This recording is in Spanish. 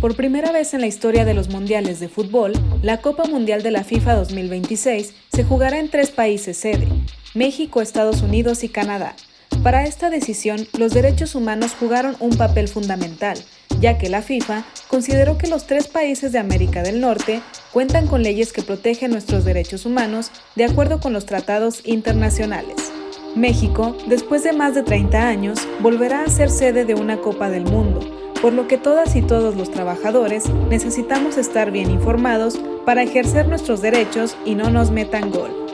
Por primera vez en la historia de los mundiales de fútbol, la Copa Mundial de la FIFA 2026 se jugará en tres países sede, México, Estados Unidos y Canadá. Para esta decisión, los derechos humanos jugaron un papel fundamental, ya que la FIFA consideró que los tres países de América del Norte cuentan con leyes que protegen nuestros derechos humanos de acuerdo con los tratados internacionales. México, después de más de 30 años, volverá a ser sede de una Copa del Mundo, por lo que todas y todos los trabajadores necesitamos estar bien informados para ejercer nuestros derechos y no nos metan gol.